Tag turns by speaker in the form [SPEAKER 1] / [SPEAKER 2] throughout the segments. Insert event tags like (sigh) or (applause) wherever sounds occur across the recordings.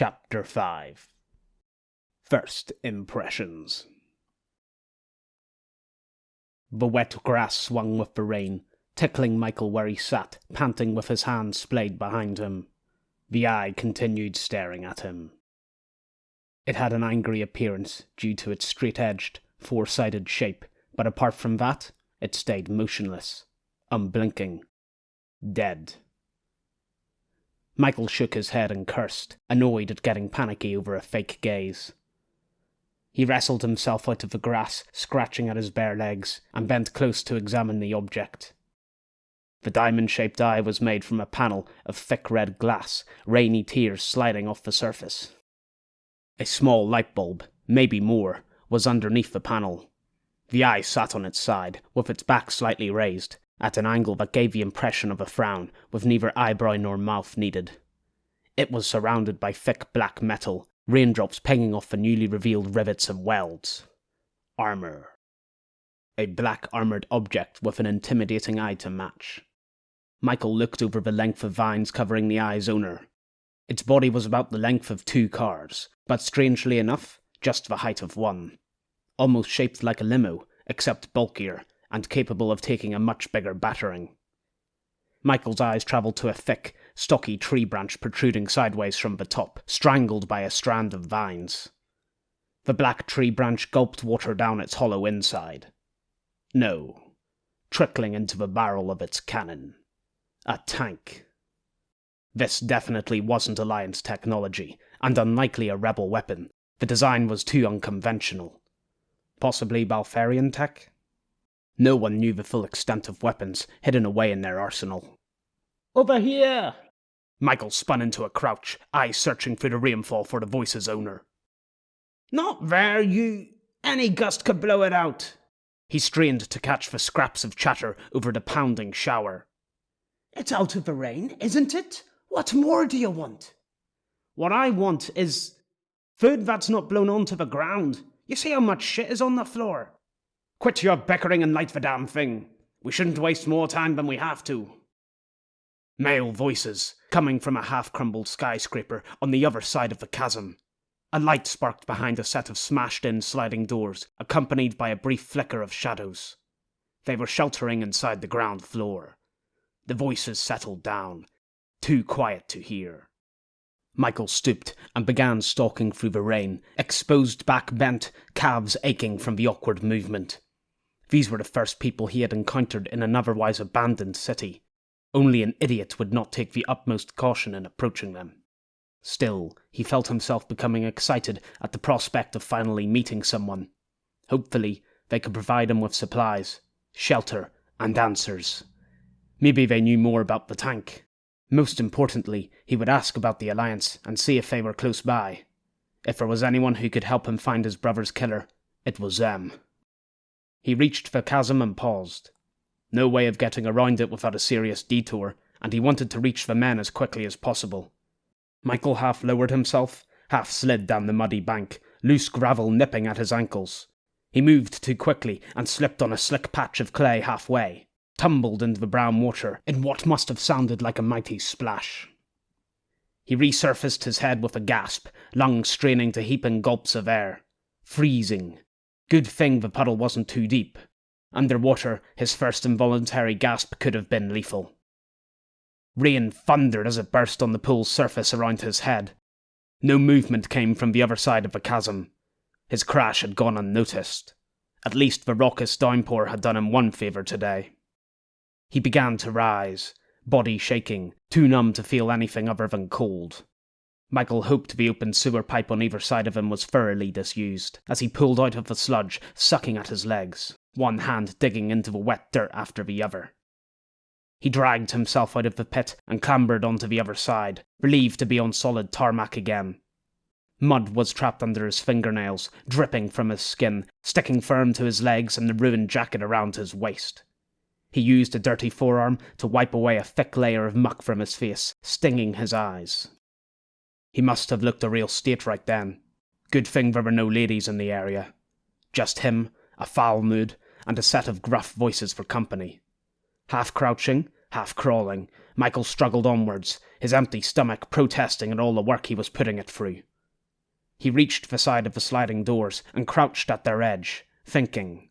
[SPEAKER 1] Chapter 5 First Impressions The wet grass swung with the rain, tickling Michael where he sat, panting with his hands splayed behind him. The eye continued staring at him. It had an angry appearance due to its straight edged, four sided shape, but apart from that, it stayed motionless, unblinking, dead. Michael shook his head and cursed, annoyed at getting panicky over a fake gaze. He wrestled himself out of the grass, scratching at his bare legs, and bent close to examine the object. The diamond shaped eye was made from a panel of thick red glass, rainy tears sliding off the surface. A small light bulb, maybe more, was underneath the panel. The eye sat on its side, with its back slightly raised, at an angle that gave the impression of a frown, with neither eyebrow nor mouth needed. It was surrounded by thick black metal, raindrops pinging off the newly revealed rivets and welds. Armour. A black armoured object with an intimidating eye to match. Michael looked over the length of vines covering the eye's owner. Its body was about the length of two cars, but strangely enough, just the height of one. Almost shaped like a limo, except bulkier, and capable of taking a much bigger battering. Michael's eyes travelled to a thick, stocky tree branch protruding sideways from the top, strangled by a strand of vines. The black tree branch gulped water down its hollow inside. No, trickling into the barrel of its cannon. A tank. This definitely wasn't Alliance technology, and unlikely a rebel weapon. The design was too unconventional. Possibly Balfarian tech? No one knew the full extent of weapons hidden away in their arsenal.
[SPEAKER 2] Over here!
[SPEAKER 1] Michael spun into a crouch, eyes searching through the rainfall for the voice's owner.
[SPEAKER 2] Not there, you. Any gust could blow it out.
[SPEAKER 1] He strained to catch the scraps of chatter over the pounding shower.
[SPEAKER 2] It's out of the rain, isn't it? What more do you want?
[SPEAKER 1] What I want is food that's not blown onto the ground. You see how much shit is on the floor? Quit your bickering and light the damn thing. We shouldn't waste more time than we have to. Male voices, coming from a half crumbled skyscraper on the other side of the chasm. A light sparked behind a set of smashed in sliding doors, accompanied by a brief flicker of shadows. They were sheltering inside the ground floor. The voices settled down, too quiet to hear. Michael stooped and began stalking through the rain, exposed back bent, calves aching from the awkward movement. These were the first people he had encountered in an otherwise abandoned city. Only an idiot would not take the utmost caution in approaching them. Still, he felt himself becoming excited at the prospect of finally meeting someone. Hopefully, they could provide him with supplies, shelter, and answers. Maybe they knew more about the tank. Most importantly, he would ask about the Alliance and see if they were close by. If there was anyone who could help him find his brother's killer, it was them. He reached the chasm and paused. No way of getting around it without a serious detour, and he wanted to reach the men as quickly as possible. Michael half lowered himself, half slid down the muddy bank, loose gravel nipping at his ankles. He moved too quickly and slipped on a slick patch of clay halfway, tumbled into the brown water in what must have sounded like a mighty splash. He resurfaced his head with a gasp, lungs straining to heaping gulps of air. Freezing, Good thing the puddle wasn't too deep. Underwater, his first involuntary gasp could have been lethal. Rain thundered as it burst on the pool's surface around his head. No movement came from the other side of the chasm. His crash had gone unnoticed. At least the raucous downpour had done him one favour today. He began to rise, body shaking, too numb to feel anything other than cold. Michael hoped the open sewer pipe on either side of him was thoroughly disused, as he pulled out of the sludge, sucking at his legs, one hand digging into the wet dirt after the other. He dragged himself out of the pit and clambered onto the other side, relieved to be on solid tarmac again. Mud was trapped under his fingernails, dripping from his skin, sticking firm to his legs and the ruined jacket around his waist. He used a dirty forearm to wipe away a thick layer of muck from his face, stinging his eyes. He must have looked a real state right then. Good thing there were no ladies in the area. Just him, a foul mood, and a set of gruff voices for company. Half crouching, half crawling, Michael struggled onwards, his empty stomach protesting at all the work he was putting it through. He reached the side of the sliding doors and crouched at their edge, thinking.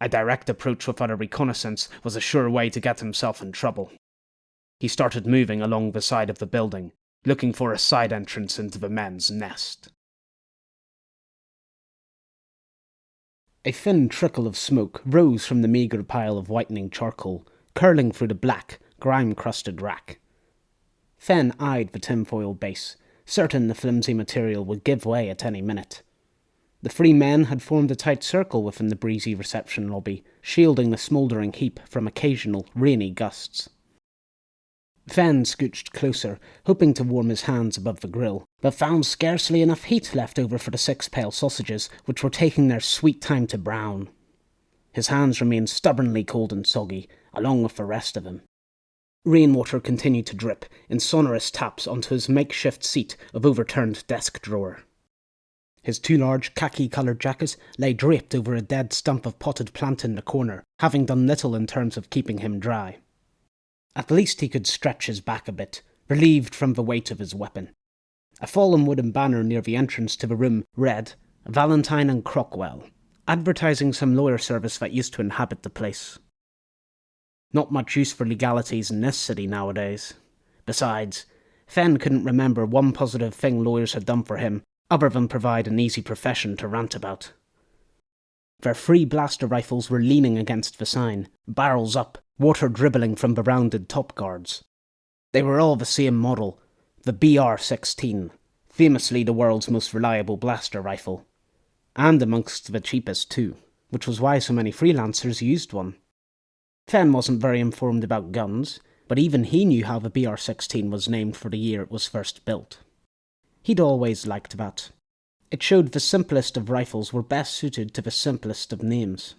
[SPEAKER 1] A direct approach without a reconnaissance was a sure way to get himself in trouble. He started moving along the side of the building, looking for a side entrance into the men's nest. A thin trickle of smoke rose from the meagre pile of whitening charcoal, curling through the black, grime crusted rack. Fen eyed the tinfoil base, certain the flimsy material would give way at any minute. The three men had formed a tight circle within the breezy reception lobby, shielding the smouldering heap from occasional rainy gusts. Fen scooched closer, hoping to warm his hands above the grill, but found scarcely enough heat left over for the six pale sausages, which were taking their sweet time to brown. His hands remained stubbornly cold and soggy, along with the rest of him. Rainwater continued to drip in sonorous taps onto his makeshift seat of overturned desk drawer. His two large khaki coloured jackets lay draped over a dead stump of potted plant in the corner, having done little in terms of keeping him dry. At least he could stretch his back a bit, relieved from the weight of his weapon. A fallen wooden banner near the entrance to the room read, Valentine and Crockwell, advertising some lawyer service that used to inhabit the place. Not much use for legalities in this city nowadays. Besides, Fen couldn't remember one positive thing lawyers had done for him, other than provide an easy profession to rant about. Their three blaster rifles were leaning against the sign, barrels up, water dribbling from the rounded top guards. They were all the same model, the BR 16, famously the world's most reliable blaster rifle. And amongst the cheapest, too, which was why so many freelancers used one. Fen wasn't very informed about guns, but even he knew how the BR 16 was named for the year it was first built. He'd always liked that. It showed the simplest of rifles were best suited to the simplest of names.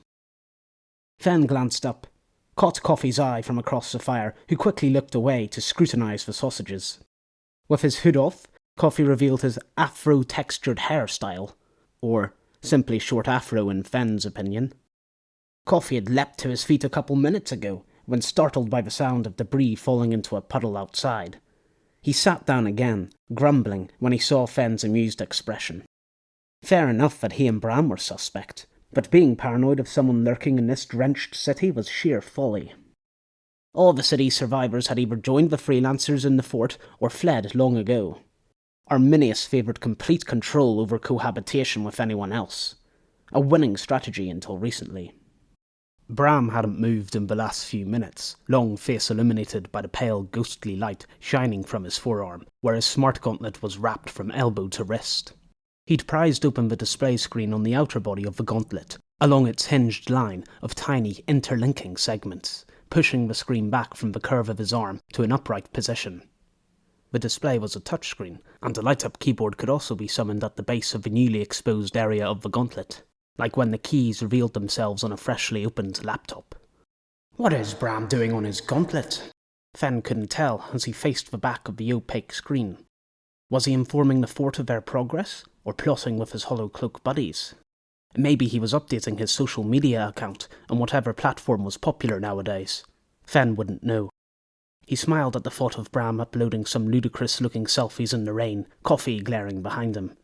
[SPEAKER 1] Fen glanced up, caught Coffee's eye from across the fire, who quickly looked away to scrutinize the sausages. With his hood off, Coffee revealed his afro textured hairstyle, or simply short afro in Fen's opinion. Coffee had leapt to his feet a couple minutes ago, when startled by the sound of debris falling into a puddle outside. He sat down again, grumbling when he saw Fen's amused expression. Fair enough that he and Bram were suspect, but being paranoid of someone lurking in this drenched city was sheer folly. All the city's survivors had either joined the freelancers in the fort or fled long ago. Arminius favoured complete control over cohabitation with anyone else, a winning strategy until recently. Bram hadn't moved in the last few minutes, long face illuminated by the pale ghostly light shining from his forearm, where his smart gauntlet was wrapped from elbow to wrist. He'd prized open the display screen on the outer body of the gauntlet, along its hinged line of tiny interlinking segments, pushing the screen back from the curve of his arm to an upright position. The display was a touchscreen, and a light up keyboard could also be summoned at the base of the newly exposed area of the gauntlet, like when the keys revealed themselves on a freshly opened laptop. What is Bram doing on his gauntlet? Fen couldn't tell as he faced the back of the opaque screen. Was he informing the fort of their progress, or plotting with his hollow cloak buddies? Maybe he was updating his social media account on whatever platform was popular nowadays. Fen wouldn't know. He smiled at the thought of Bram uploading some ludicrous looking selfies in the rain, Coffee glaring behind him.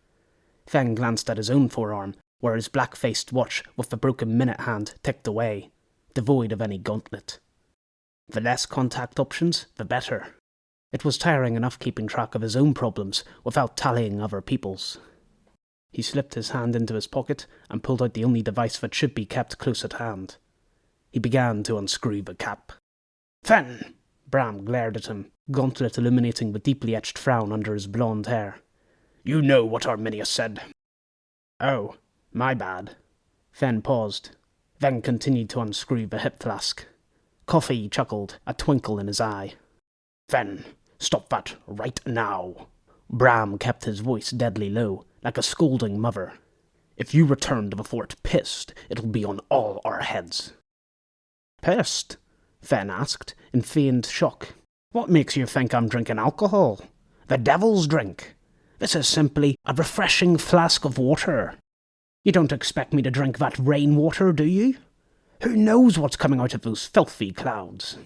[SPEAKER 1] Fen glanced at his own forearm, where his black faced watch with the broken minute hand ticked away, devoid of any gauntlet. The less contact options, the better. It was tiring enough keeping track of his own problems without tallying other people's. He slipped his hand into his pocket and pulled out the only device that should be kept close at hand. He began to unscrew the cap. Fen! Bram glared at him, gauntlet illuminating the deeply etched frown under his blonde hair. You know what Arminius said. Oh, my bad. Fen paused, then continued to unscrew the hip flask. Coffee chuckled, a twinkle in his eye. Fen, Stop that right now. Bram kept his voice deadly low, like a scolding mother. If you return to the fort pissed, it'll be on all our heads. Pissed? Fen asked, in feigned shock. What makes you think I'm drinking alcohol? The devil's drink. This is simply a refreshing flask of water. You don't expect me to drink that rainwater, do you? Who knows what's coming out of those filthy clouds?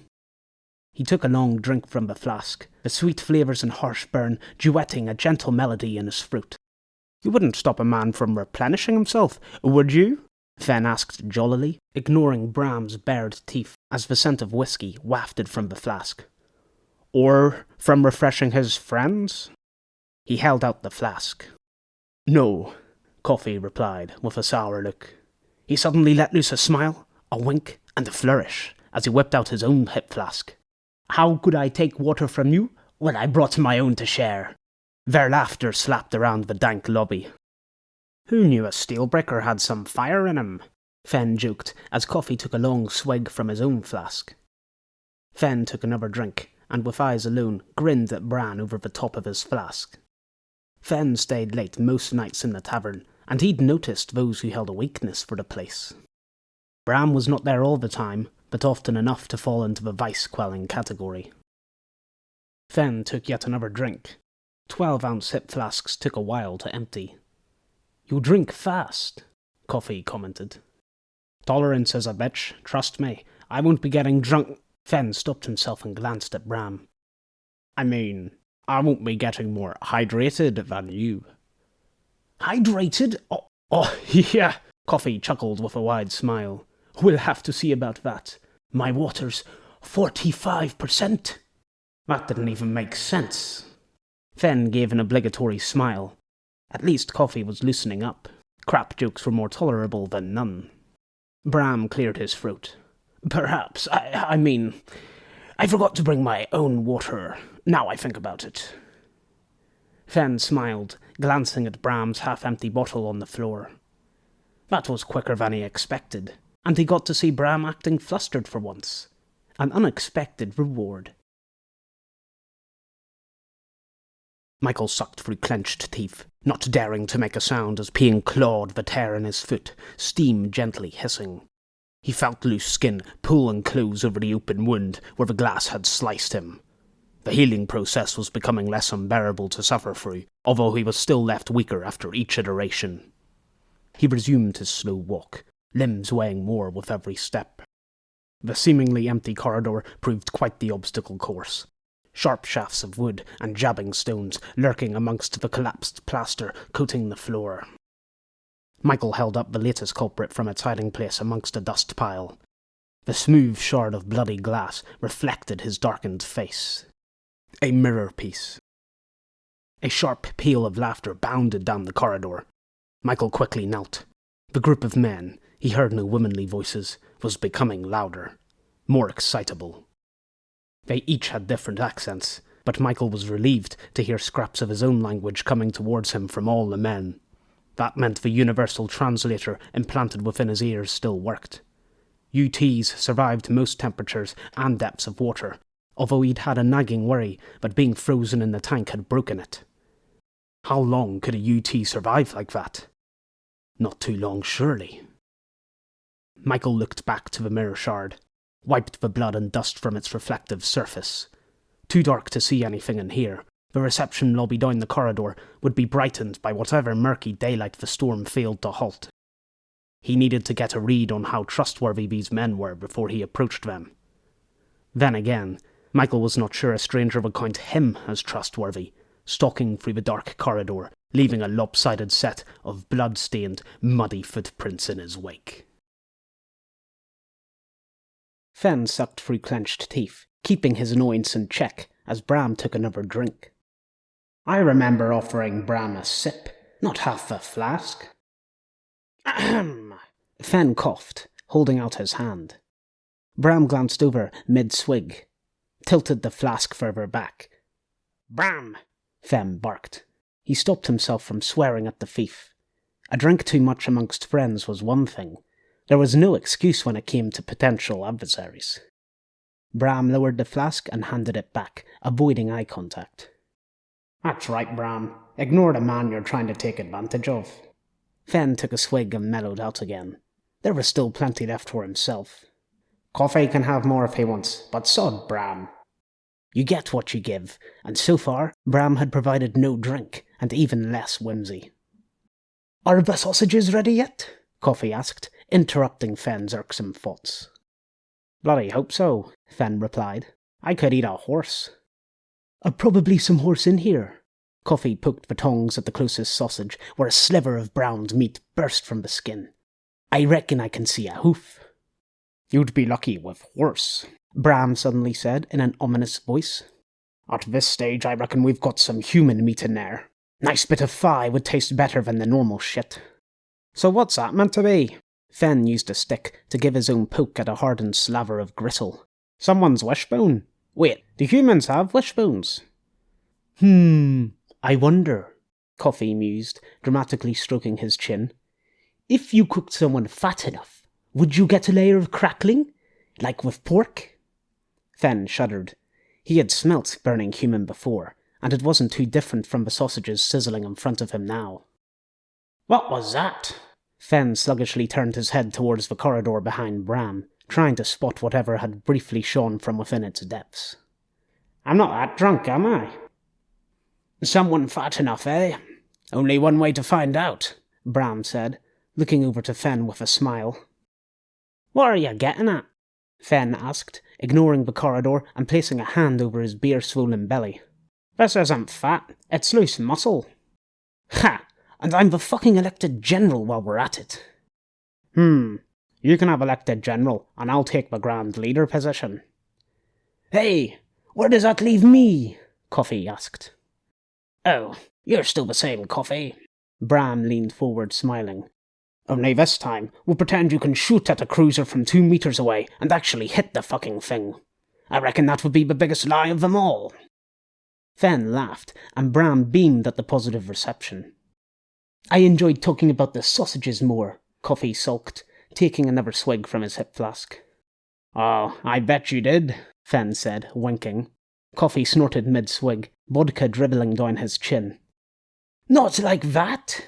[SPEAKER 3] He took a long drink from the flask, the sweet flavours and harsh burn duetting a gentle melody in his throat. You wouldn't stop a man from replenishing himself, would you? Fen asked jollily, ignoring Bram's bared teeth as the scent of whisky wafted from the flask. Or from refreshing his friends? He held out the flask. No, Coffee replied with a sour look. He suddenly let loose a smile, a wink, and a flourish as he whipped out his own hip flask. How could I take water from you when I brought my own to share? Their laughter slapped around the dank lobby. Who knew a steelbreaker had some fire in him? Fen joked as Coffee took a long swig from his own flask. Fen took another drink, and with eyes alone, grinned at Bram over the top of his flask. Fen stayed late most nights in the tavern, and he'd noticed those who held a weakness for the place. Bram was not there all the time, but often enough to fall into the vice quelling category. Fen took yet another drink. Twelve ounce hip flasks took a while to empty. You drink fast, Coffee commented. Tolerance is a bitch, trust me. I won't be getting drunk. Fen stopped himself and glanced at Bram. I mean, I won't be getting more hydrated than you. Hydrated? Oh, oh, (laughs) yeah. Coffee chuckled with a wide smile. We'll have to see about that. My water's 45%. That didn't even make sense. Fen gave an obligatory smile. At least Coffee was loosening up. Crap jokes were more tolerable than none. Bram cleared his throat. Perhaps. I, I mean, I forgot to bring my own water, now I think about it. Fen smiled, glancing at Bram's half-empty bottle on the floor. That was quicker than he expected, and he got to see Bram acting flustered for once. An unexpected reward. Michael sucked through clenched teeth, not daring to make a sound as peeing clawed the tear in his foot, steam gently hissing. He felt loose skin pull and close over the open wound where the glass had sliced him, the healing process was becoming less unbearable to suffer through, although he was still left weaker after each iteration. He resumed his slow walk, limbs weighing more with every step. The seemingly empty corridor proved quite the obstacle course. Sharp shafts of wood and jabbing stones lurking amongst the collapsed plaster coating the floor. Michael held up the latest culprit from its hiding place amongst a dust pile. The smooth shard of bloody glass reflected his darkened face a mirror piece. A sharp peal of laughter bounded down the corridor. Michael quickly knelt. The group of men, he heard no womanly voices, was becoming louder, more excitable. They each had different accents, but Michael was relieved to hear scraps of his own language coming towards him from all the men. That meant the universal translator implanted within his ears still worked. UTs survived most temperatures and depths of water, although he'd had a nagging worry that being frozen in the tank had broken it. How long could a UT survive like that? Not too long, surely. Michael looked back to the mirror shard, wiped the blood and dust from its reflective surface. Too dark to see anything in here, the reception lobby down the corridor would be brightened by whatever murky daylight the storm failed to halt. He needed to get a read on how trustworthy these men were before he approached them. Then again, Michael was not sure a stranger would count him as trustworthy, stalking through the dark corridor, leaving a lopsided set of blood-stained, muddy footprints in his wake. Fen sucked through clenched teeth, keeping his annoyance in check as Bram took another drink. I remember offering Bram a sip, not half a flask. Ahem. Fen coughed, holding out his hand. Bram glanced over mid-swig, tilted the flask further back. Bram! Fen barked. He stopped himself from swearing at the thief. A drink too much amongst friends was one thing. There was no excuse when it came to potential adversaries. Bram lowered the flask and handed it back, avoiding eye contact. That's right, Bram. Ignore the man you're trying to take advantage of. Fen took a swig and mellowed out again. There was still plenty left for himself. Coffee can have more if he wants, but sod Bram. You get what you give, and so far, Bram had provided no drink, and even less whimsy. Are the sausages ready yet? Coffee asked, interrupting Fen's irksome thoughts. Bloody hope so, Fen replied. I could eat a horse. Uh, probably some horse in here. Coffee poked the tongs at the closest sausage, where a sliver of browned meat burst from the skin. I reckon I can see a hoof.
[SPEAKER 1] You'd be lucky with horse, Bram suddenly said in an ominous voice. At this stage, I reckon we've got some human meat in there. Nice bit of thigh would taste better than the normal shit.
[SPEAKER 3] So what's that meant to be? Fen used a stick to give his own poke at a hardened slaver of gristle.
[SPEAKER 1] Someone's wishbone. Wait, do humans have wishbones?
[SPEAKER 3] Hmm, I wonder, Coffee mused, dramatically stroking his chin. If you cooked someone fat enough, would you get a layer of crackling? Like with pork?
[SPEAKER 1] Fen shuddered. He had smelt burning human before, and it wasn't too different from the sausages sizzling in front of him now.
[SPEAKER 2] What was that?
[SPEAKER 1] Fen sluggishly turned his head towards the corridor behind Bram, trying to spot whatever had briefly shone from within its depths.
[SPEAKER 2] I'm not that drunk, am I? Someone fat enough, eh? Only one way to find out, Bram said, looking over to Fen with a smile.
[SPEAKER 1] What are you getting at? Fen asked, ignoring the corridor and placing a hand over his beer swollen belly.
[SPEAKER 2] This isn't fat, it's loose muscle.
[SPEAKER 3] Ha! And I'm the fucking elected general while we're at it.
[SPEAKER 1] Hmm. You can have elected general, and I'll take the grand leader position.
[SPEAKER 2] Hey, where does that leave me?
[SPEAKER 1] Coffee asked.
[SPEAKER 2] Oh, you're still the same, Coffee.
[SPEAKER 1] Bram leaned forward, smiling.
[SPEAKER 2] Only this time, we'll pretend you can shoot at a cruiser from two meters away and actually hit the fucking thing. I reckon that would be the biggest lie of them all.
[SPEAKER 1] Fen laughed, and Bram beamed at the positive reception. I enjoyed talking about the sausages more, Coffee sulked, taking another swig from his hip flask.
[SPEAKER 2] Oh, I bet you did,
[SPEAKER 1] Fen said, winking. Coffee snorted mid swig, vodka dribbling down his chin.
[SPEAKER 2] Not like that!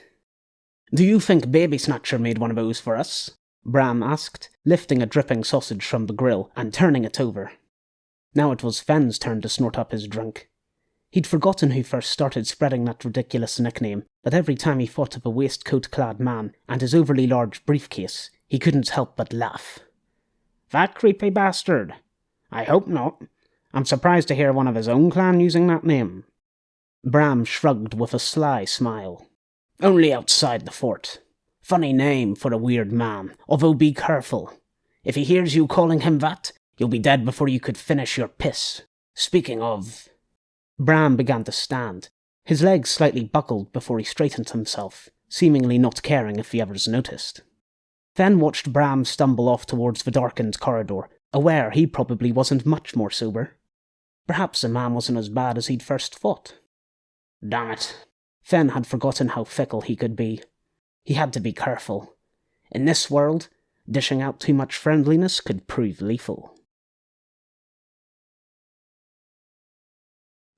[SPEAKER 1] Do you think Baby Snatcher made one of those for us? Bram asked, lifting a dripping sausage from the grill and turning it over. Now it was Fen's turn to snort up his drink. He'd forgotten who first started spreading that ridiculous nickname, that every time he thought of a waistcoat clad man and his overly large briefcase, he couldn't help but laugh.
[SPEAKER 2] That creepy bastard. I hope not. I'm surprised to hear one of his own clan using that name.
[SPEAKER 1] Bram shrugged with a sly smile.
[SPEAKER 2] Only outside the fort. Funny name for a weird man, although be careful. If he hears you calling him that, you'll be dead before you could finish your piss. Speaking of,
[SPEAKER 1] Bram began to stand. His legs slightly buckled before he straightened himself, seemingly not caring if the others noticed. Fen watched Bram stumble off towards the darkened corridor, aware he probably wasn't much more sober. Perhaps the man wasn't as bad as he'd first thought.
[SPEAKER 2] Damn it.
[SPEAKER 1] Fen had forgotten how fickle he could be. He had to be careful. In this world, dishing out too much friendliness could prove lethal.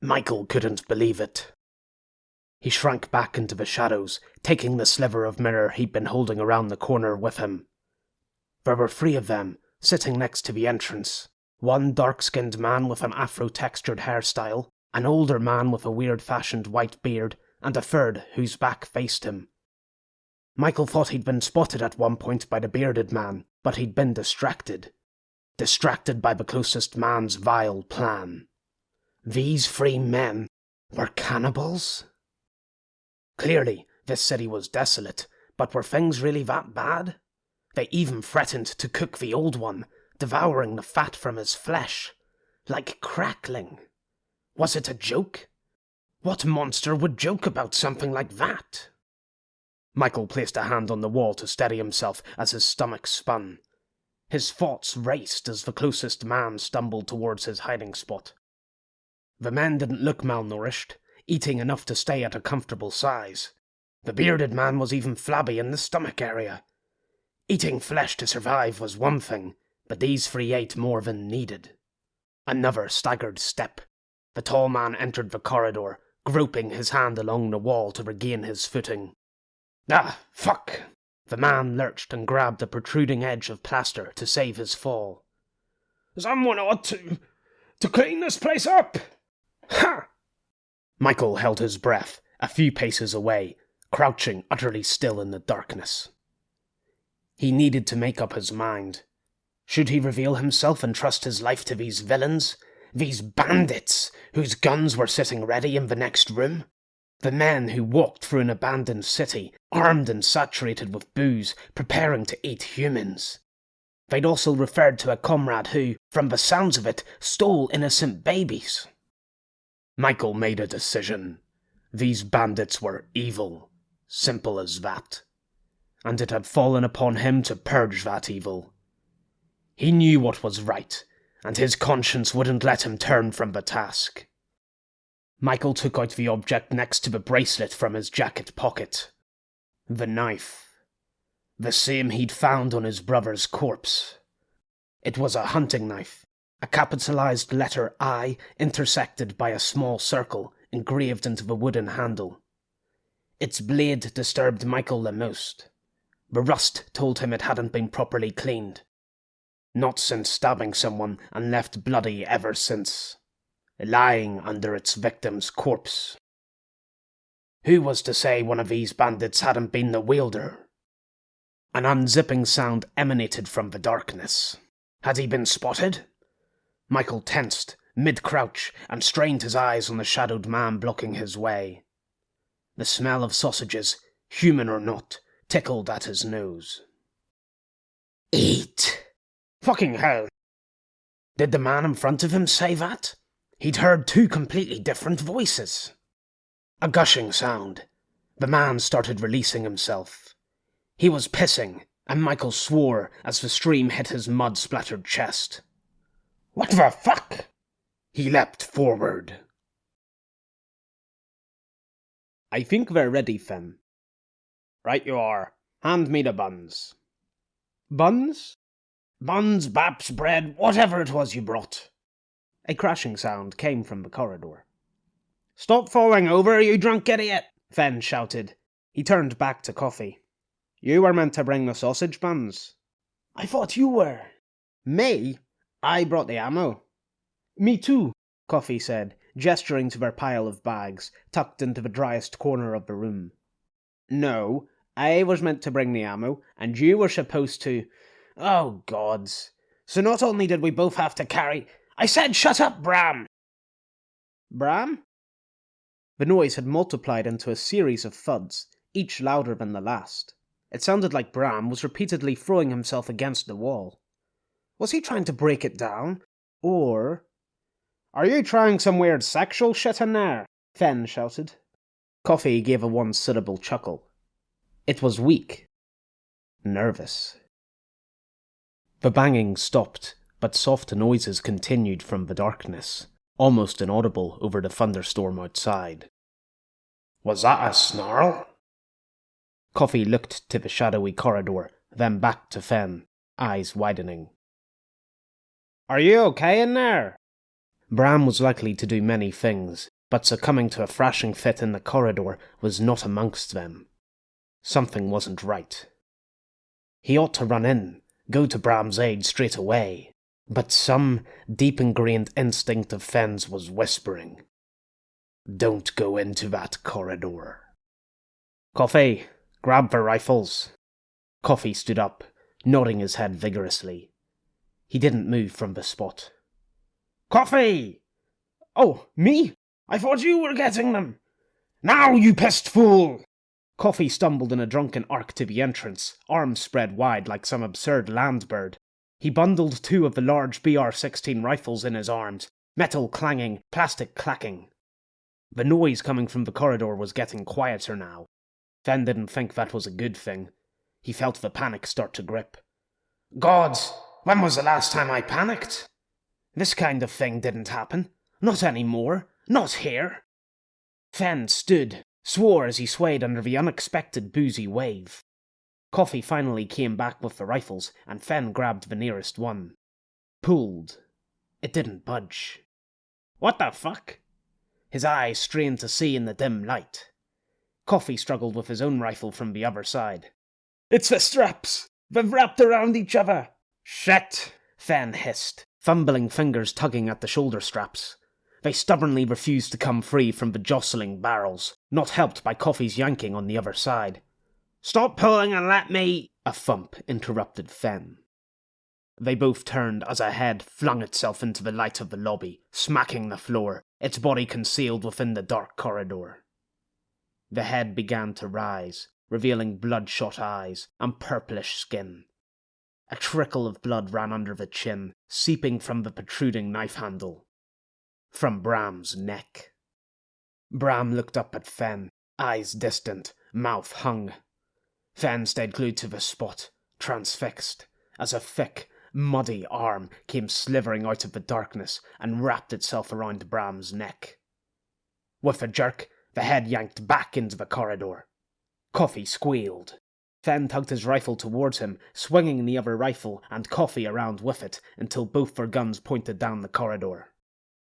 [SPEAKER 4] Michael couldn't believe it. He shrank back into the shadows, taking the sliver of mirror he'd been holding around the corner with him. There were three of them, sitting next to the entrance. One dark skinned man with an afro textured hairstyle, an older man with a weird fashioned white beard, and a third whose back faced him. Michael thought he'd been spotted at one point by the bearded man, but he'd been distracted. Distracted by the closest man's vile plan. These free men were cannibals? Clearly, this city was desolate, but were things really that bad? They even threatened to cook the old one, devouring the fat from his flesh. Like crackling. Was it a joke? What monster would joke about something like that? Michael placed a hand on the wall to steady himself as his stomach spun. His thoughts raced as the closest man stumbled towards his hiding spot. The man didn't look malnourished, eating enough to stay at a comfortable size. The bearded man was even flabby in the stomach area. Eating flesh to survive was one thing, but these three ate more than needed. Another staggered step. The tall man entered the corridor, groping his hand along the wall to regain his footing. Ah, fuck! The man lurched and grabbed a protruding edge of plaster to save his fall.
[SPEAKER 2] Someone ought to. to clean this place up! Ha!
[SPEAKER 4] Michael held his breath, a few paces away, crouching utterly still in the darkness. He needed to make up his mind. Should he reveal himself and trust his life to these villains? These bandits, whose guns were sitting ready in the next room. The men who walked through an abandoned city, armed and saturated with booze, preparing to eat humans. They'd also referred to a comrade who, from the sounds of it, stole innocent babies. Michael made a decision. These bandits were evil. Simple as that. And it had fallen upon him to purge that evil. He knew what was right, and his conscience wouldn't let him turn from the task. Michael took out the object next to the bracelet from his jacket pocket. The knife. The same he'd found on his brother's corpse. It was a hunting knife, a capitalized letter I intersected by a small circle engraved into the wooden handle. Its blade disturbed Michael the most. The rust told him it hadn't been properly cleaned. Not since stabbing someone and left bloody ever since lying under its victim's corpse. Who was to say one of these bandits hadn't been the wielder? An unzipping sound emanated from the darkness. Had he been spotted? Michael tensed, mid crouch, and strained his eyes on the shadowed man blocking his way. The smell of sausages, human or not, tickled at his nose. Eat! Fucking hell! Did the man in front of him say that? He'd heard two completely different voices. A gushing sound. The man started releasing himself. He was pissing, and Michael swore as the stream hit his mud splattered chest. What the fuck? He leapt forward.
[SPEAKER 3] I think we're ready, Finn.
[SPEAKER 1] Right you are. Hand me the buns.
[SPEAKER 3] Buns?
[SPEAKER 1] Buns, baps, bread, whatever it was you brought.
[SPEAKER 3] A crashing sound came from the corridor.
[SPEAKER 1] Stop falling over, you drunk idiot!
[SPEAKER 3] Fen shouted. He turned back to Coffee. You were meant to bring the sausage buns.
[SPEAKER 1] I thought you were.
[SPEAKER 3] Me? I brought the ammo.
[SPEAKER 1] Me too,
[SPEAKER 3] Coffee said, gesturing to their pile of bags, tucked into the driest corner of the room. No, I was meant to bring the ammo, and you were supposed to.
[SPEAKER 1] Oh, gods. So not only did we both have to carry. I said shut up, Bram!
[SPEAKER 3] Bram? The noise had multiplied into a series of thuds, each louder than the last. It sounded like Bram was repeatedly throwing himself against the wall. Was he trying to break it down? Or.
[SPEAKER 1] Are you trying some weird sexual shit in there?
[SPEAKER 3] Fen shouted. Coffee gave a one syllable chuckle. It was weak. Nervous. The banging stopped but soft noises continued from the darkness, almost inaudible over the thunderstorm outside.
[SPEAKER 4] Was that a snarl?
[SPEAKER 3] Coffee looked to the shadowy corridor, then back to Fen, eyes widening.
[SPEAKER 1] Are you okay in there?
[SPEAKER 3] Bram was likely to do many things, but succumbing to a thrashing fit in the corridor was not amongst them. Something wasn't right. He ought to run in, go to Bram's aid straight away, but some deep ingrained instinct of Fen's was whispering, Don't go into that corridor. Coffee, grab the rifles. Coffee stood up, nodding his head vigorously. He didn't move from the spot.
[SPEAKER 1] Coffee! Oh, me? I thought you were getting them. Now, you pissed fool!
[SPEAKER 3] Coffee stumbled in a drunken arc to the entrance, arms spread wide like some absurd land bird, he bundled two of the large BR 16 rifles in his arms, metal clanging, plastic clacking. The noise coming from the corridor was getting quieter now. Fen didn't think that was a good thing. He felt the panic start to grip.
[SPEAKER 4] Gods, when was the last time I panicked?
[SPEAKER 3] This kind of thing didn't happen. Not anymore. Not here. Fen stood, swore as he swayed under the unexpected boozy wave. Coffee finally came back with the rifles, and Fen grabbed the nearest one. Pulled. It didn't budge.
[SPEAKER 1] What the fuck?
[SPEAKER 3] His eyes strained to see in the dim light. Coffee struggled with his own rifle from the other side.
[SPEAKER 1] It's the straps! They've wrapped around each other!
[SPEAKER 3] Shit! Fen hissed, fumbling fingers tugging at the shoulder straps. They stubbornly refused to come free from the jostling barrels, not helped by Coffee's yanking on the other side.
[SPEAKER 1] Stop pulling and let me.
[SPEAKER 3] A thump interrupted Fen.
[SPEAKER 4] They both turned as a head flung itself into the light of the lobby, smacking the floor, its body concealed within the dark corridor. The head began to rise, revealing bloodshot eyes and purplish skin. A trickle of blood ran under the chin, seeping from the protruding knife handle. From Bram's neck. Bram looked up at Fen, eyes distant, mouth hung. Fen stayed glued to the spot, transfixed, as a thick, muddy arm came slithering out of the darkness and wrapped itself around Bram's neck. With a jerk, the head yanked back into the corridor. Coffee squealed. Fen tugged his rifle towards him, swinging the other rifle and Coffee around with it until both their guns pointed down the corridor.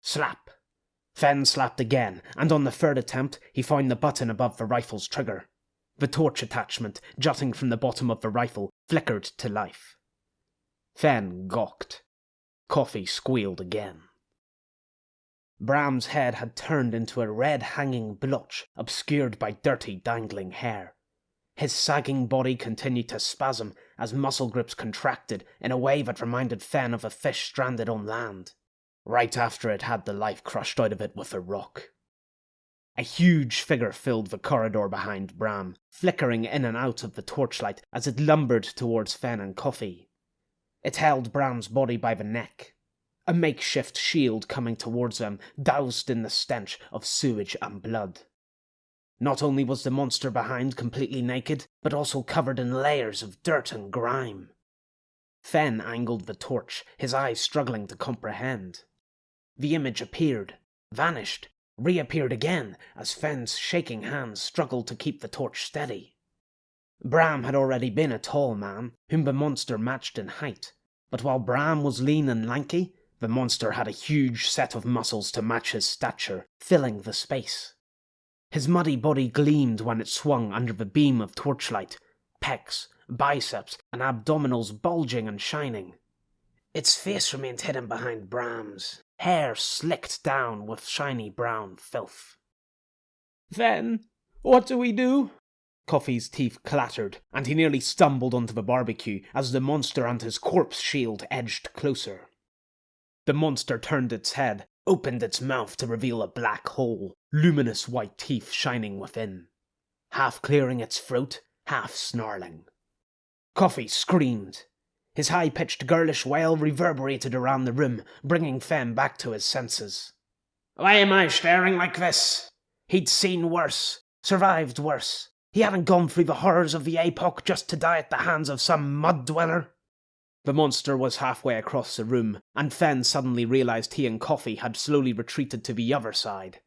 [SPEAKER 4] Slap! Fen slapped again, and on the third attempt, he found the button above the rifle's trigger. The torch attachment, jutting from the bottom of the rifle, flickered to life. Fen gawked. Coffee squealed again. Bram's head had turned into a red hanging blotch obscured by dirty dangling hair. His sagging body continued to spasm as muscle grips contracted in a way that reminded Fen of a fish stranded on land, right after it had the life crushed out of it with a rock. A huge figure filled the corridor behind Bram, flickering in and out of the torchlight as it lumbered towards Fen and Coffee. It held Bram's body by the neck, a makeshift shield coming towards them, doused in the stench of sewage and blood. Not only was the monster behind completely naked, but also covered in layers of dirt and grime. Fen angled the torch, his eyes struggling to comprehend. The image appeared, vanished, reappeared again as Fen's shaking hands struggled to keep the torch steady. Bram had already been a tall man, whom the monster matched in height, but while Bram was lean and lanky, the monster had a huge set of muscles to match his stature, filling the space. His muddy body gleamed when it swung under the beam of torchlight, pecs, biceps, and abdominals bulging and shining. Its face remained hidden behind Bram's, hair slicked down with shiny brown filth.
[SPEAKER 3] Then, what do we do? Coffee's teeth clattered, and he nearly stumbled onto the barbecue as the monster and his corpse shield edged closer. The monster turned its head, opened its mouth to reveal a black hole, luminous white teeth shining within, half clearing its throat, half snarling. Coffee screamed. His high pitched girlish wail reverberated around the room, bringing Fen back to his senses.
[SPEAKER 1] Why am I staring like this?
[SPEAKER 3] He'd seen worse, survived worse. He hadn't gone through the horrors of the epoch just to die at the hands of some mud dweller. The monster was halfway across the room, and Fen suddenly realized he and Coffee had slowly retreated to the other side.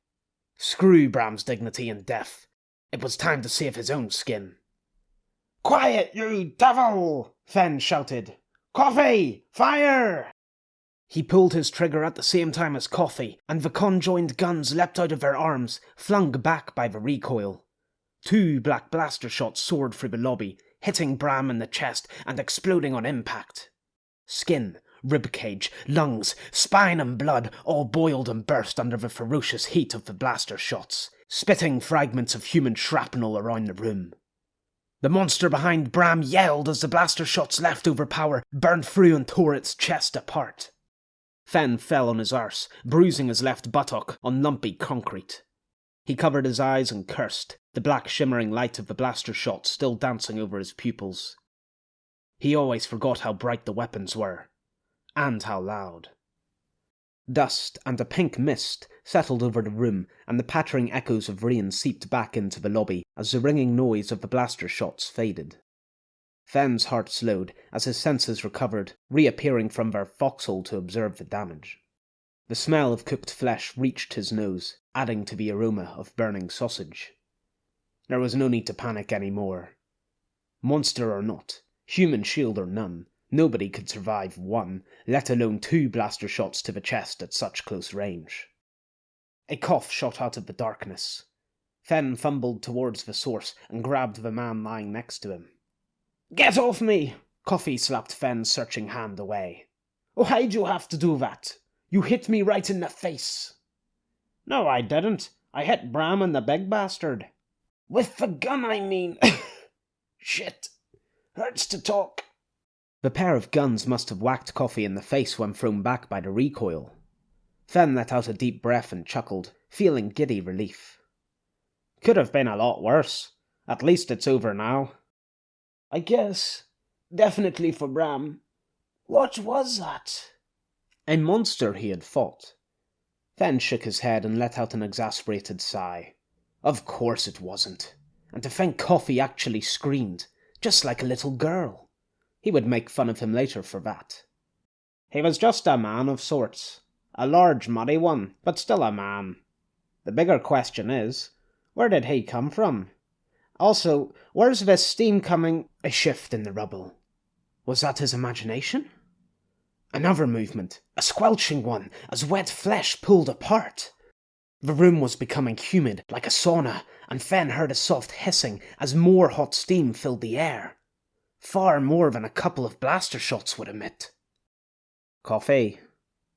[SPEAKER 3] Screw Bram's dignity and death. It was time to save his own skin.
[SPEAKER 1] Quiet, you devil! Fen shouted. Coffee! Fire!
[SPEAKER 3] He pulled his trigger at the same time as Coffee, and the conjoined guns leapt out of their arms, flung back by the recoil. Two black blaster shots soared through the lobby, hitting Bram in the chest and exploding on impact. Skin, ribcage, lungs, spine, and blood all boiled and burst under the ferocious heat of the blaster shots, spitting fragments of human shrapnel around the room. The monster behind Bram yelled as the blaster shot's leftover power burned through and tore its chest apart. Fen fell on his arse, bruising his left buttock on lumpy concrete. He covered his eyes and cursed, the black shimmering light of the blaster shot still dancing over his pupils. He always forgot how bright the weapons were, and how loud. Dust and a pink mist settled over the room, and the pattering echoes of rain seeped back into the lobby as the ringing noise of the blaster shots faded. Fen's heart slowed as his senses recovered, reappearing from their foxhole to observe the damage. The smell of cooked flesh reached his nose, adding to the aroma of burning sausage. There was no need to panic any more. Monster or not, human shield or none, nobody could survive one, let alone two blaster shots to the chest at such close range. A cough shot out of the darkness. Fen fumbled towards the source and grabbed the man lying next to him. Get off me! Coffee slapped Fen's searching hand away. Why'd you have to do that? You hit me right in the face.
[SPEAKER 1] No, I didn't. I hit Bram and the big bastard.
[SPEAKER 3] With the gun, I mean. (laughs) Shit. Hurts to talk. The pair of guns must have whacked Coffee in the face when thrown back by the recoil. Fen let out a deep breath and chuckled, feeling giddy relief.
[SPEAKER 1] Could have been a lot worse. At least it's over now.
[SPEAKER 2] I guess. Definitely for Bram. What was that?
[SPEAKER 3] A monster he had fought. Fen shook his head and let out an exasperated sigh. Of course it wasn't. And to think Coffee actually screamed, just like a little girl. He would make fun of him later for that.
[SPEAKER 1] He was just a man of sorts. A large, muddy one, but still a man. The bigger question is, where did he come from? Also, where's this steam coming?
[SPEAKER 3] A shift in the rubble. Was that his imagination? Another movement, a squelching one, as wet flesh pulled apart. The room was becoming humid, like a sauna, and Fen heard a soft hissing as more hot steam filled the air. Far more than a couple of blaster shots would emit.
[SPEAKER 1] Coffee,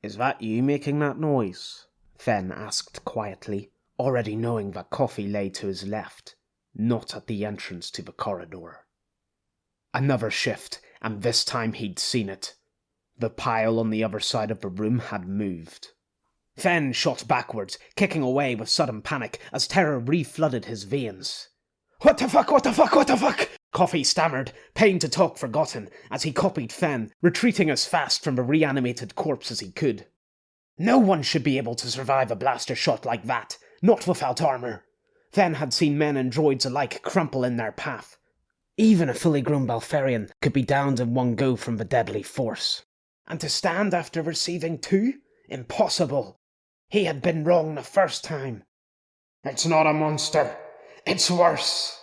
[SPEAKER 1] is that you making that noise?
[SPEAKER 3] Fen asked quietly, already knowing that Coffee lay to his left, not at the entrance to the corridor. Another shift, and this time he'd seen it. The pile on the other side of the room had moved. Fen shot backwards, kicking away with sudden panic as terror reflooded his veins. What the fuck, what the fuck, what the fuck? Coffee stammered, pain to talk forgotten, as he copied Fen, retreating as fast from the reanimated corpse as he could. No one should be able to survive a blaster shot like that, not without armor. Fen had seen men and droids alike crumple in their path. Even a fully grown Balfarian could be downed in one go from the deadly force. And to stand after receiving two? Impossible. He had been wrong the first time.
[SPEAKER 1] It's not a monster. It's worse.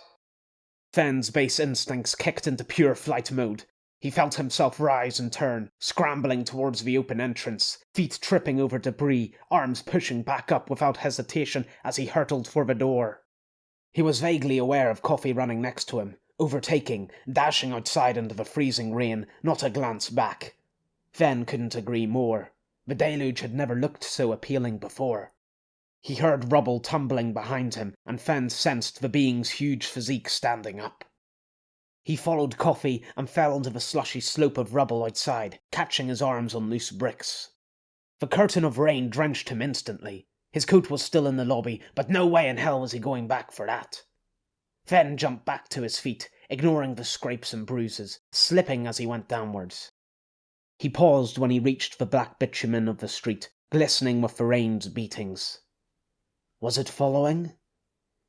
[SPEAKER 3] Fen's base instincts kicked into pure flight mode. He felt himself rise and turn, scrambling towards the open entrance, feet tripping over debris, arms pushing back up without hesitation as he hurtled for the door. He was vaguely aware of Coffee running next to him, overtaking, dashing outside into the freezing rain, not a glance back. Fen couldn't agree more. The deluge had never looked so appealing before. He heard rubble tumbling behind him, and Fen sensed the being's huge physique standing up. He followed Coffee and fell onto the slushy slope of rubble outside, catching his arms on loose bricks. The curtain of rain drenched him instantly. His coat was still in the lobby, but no way in hell was he going back for that. Fen jumped back to his feet, ignoring the scrapes and bruises, slipping as he went downwards. He paused when he reached the black bitumen of the street, glistening with the rain's beatings. Was it following?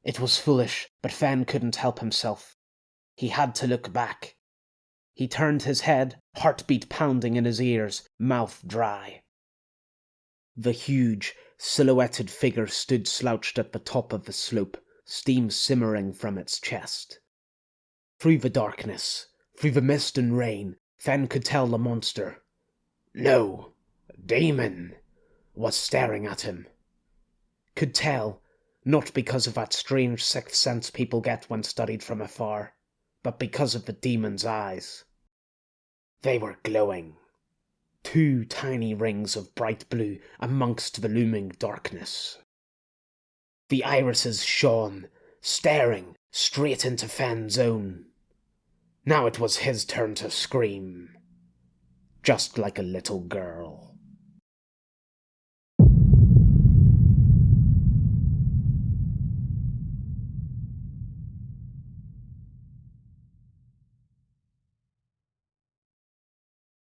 [SPEAKER 3] It was foolish, but Fen couldn't help himself. He had to look back. He turned his head, heartbeat pounding in his ears, mouth dry. The huge, silhouetted figure stood slouched at the top of the slope, steam simmering from its chest. Through the darkness, through the mist and rain, Fen could tell the monster, no, Demon, was staring at him. Could tell, not because of that strange sixth sense people get when studied from afar, but because of the demon's eyes. They were glowing. Two tiny rings of bright blue amongst the looming darkness. The irises shone, staring straight into Fen's own. Now it was his turn to scream. Just like a little girl.